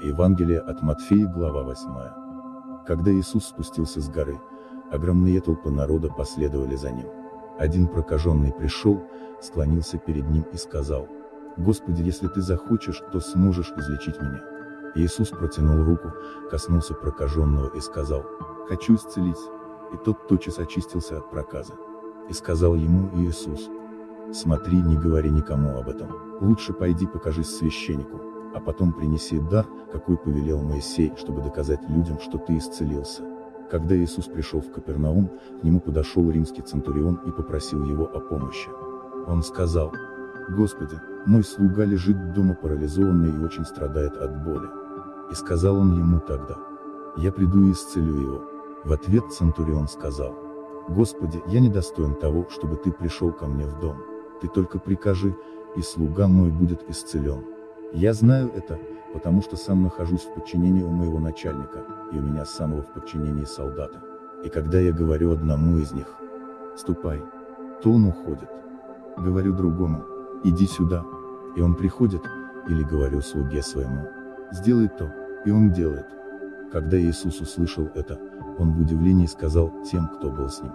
Евангелие от Матфея, глава 8. Когда Иисус спустился с горы, огромные толпы народа последовали за ним. Один прокаженный пришел, склонился перед ним и сказал, «Господи, если ты захочешь, то сможешь излечить меня». Иисус протянул руку, коснулся прокаженного и сказал, «Хочу исцелить». И тот тотчас очистился от проказа. И сказал ему Иисус, «Смотри, не говори никому об этом, лучше пойди покажись священнику, а потом принеси дар, какой повелел Моисей, чтобы доказать людям, что ты исцелился. Когда Иисус пришел в Капернаум, к нему подошел римский центурион и попросил его о помощи. Он сказал, «Господи, мой слуга лежит дома парализованный и очень страдает от боли». И сказал он ему тогда, «Я приду и исцелю его». В ответ центурион сказал, «Господи, я недостоин того, чтобы ты пришел ко мне в дом. Ты только прикажи, и слуга мой будет исцелен». Я знаю это, потому что сам нахожусь в подчинении у моего начальника, и у меня самого в подчинении солдата. И когда я говорю одному из них, ступай, то он уходит. Говорю другому, иди сюда, и он приходит, или говорю слуге своему, сделай то, и он делает. Когда Иисус услышал это, он в удивлении сказал тем, кто был с ним.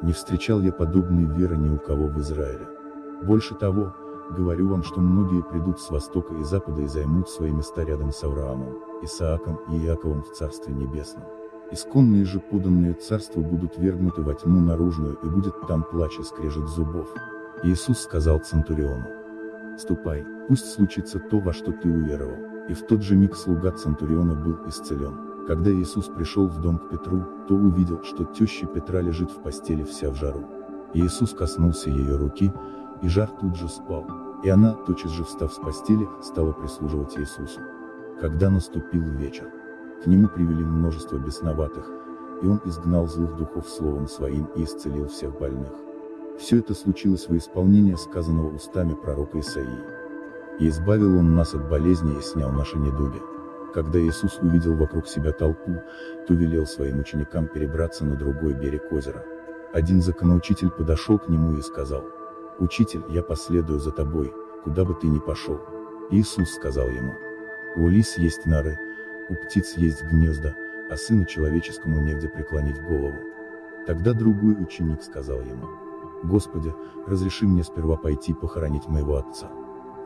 Не встречал я подобной веры ни у кого в Израиле. Больше того, Говорю вам, что многие придут с востока и запада и займут свои места рядом с Авраамом, Исааком и Иаковом в Царстве Небесном. Исконные же поданные царства будут вергнуты во тьму наружную и будет там плач и скрежет зубов. Иисус сказал Центуриону, «Ступай, пусть случится то, во что ты уверовал». И в тот же миг слуга Центуриона был исцелен. Когда Иисус пришел в дом к Петру, то увидел, что теща Петра лежит в постели вся в жару. Иисус коснулся ее руки, и жар тут же спал, и она, тотчас же встав с постели, стала прислуживать Иисусу. Когда наступил вечер, к нему привели множество бесноватых, и он изгнал злых духов словом своим и исцелил всех больных. Все это случилось во исполнение сказанного устами пророка Исаии. И избавил он нас от болезни и снял наши недуги. Когда Иисус увидел вокруг себя толпу, то велел своим ученикам перебраться на другой берег озера. Один законоучитель подошел к нему и сказал, «Учитель, я последую за тобой, куда бы ты ни пошел». Иисус сказал ему, «У лис есть норы, у птиц есть гнезда, а сыну человеческому негде преклонить голову». Тогда другой ученик сказал ему, «Господи, разреши мне сперва пойти похоронить моего отца».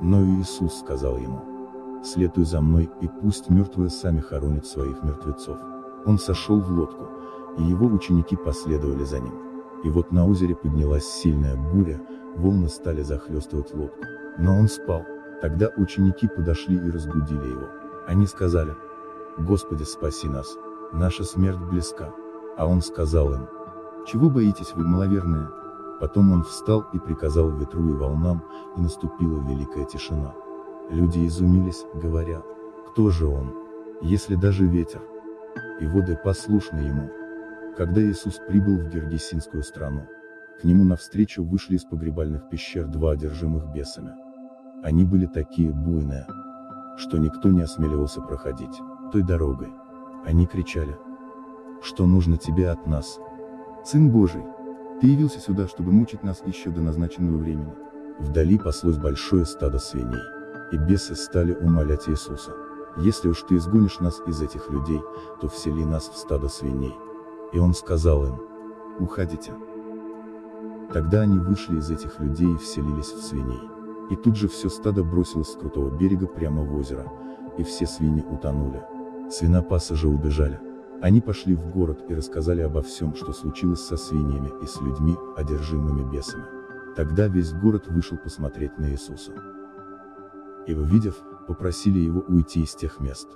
Но Иисус сказал ему, «Следуй за мной, и пусть мертвые сами хоронят своих мертвецов». Он сошел в лодку, и его ученики последовали за ним. И вот на озере поднялась сильная буря, волны стали захлестывать лодку. Но он спал. Тогда ученики подошли и разбудили его. Они сказали, «Господи, спаси нас, наша смерть близка». А он сказал им, «Чего боитесь вы, маловерные?» Потом он встал и приказал ветру и волнам, и наступила великая тишина. Люди изумились, говоря, «Кто же он, если даже ветер?» И воды послушны ему. Когда Иисус прибыл в Гергесинскую страну, к нему навстречу вышли из погребальных пещер два одержимых бесами. Они были такие буйные, что никто не осмеливался проходить той дорогой. Они кричали, что нужно тебе от нас. Сын Божий, ты явился сюда, чтобы мучить нас еще до назначенного времени. Вдали паслось большое стадо свиней, и бесы стали умолять Иисуса. Если уж ты изгонишь нас из этих людей, то всели нас в стадо свиней. И он сказал им, уходите. Тогда они вышли из этих людей и вселились в свиней. И тут же все стадо бросилось с крутого берега прямо в озеро, и все свиньи утонули. Свинопасы же убежали. Они пошли в город и рассказали обо всем, что случилось со свиньями и с людьми, одержимыми бесами. Тогда весь город вышел посмотреть на Иисуса. И увидев, попросили его уйти из тех мест.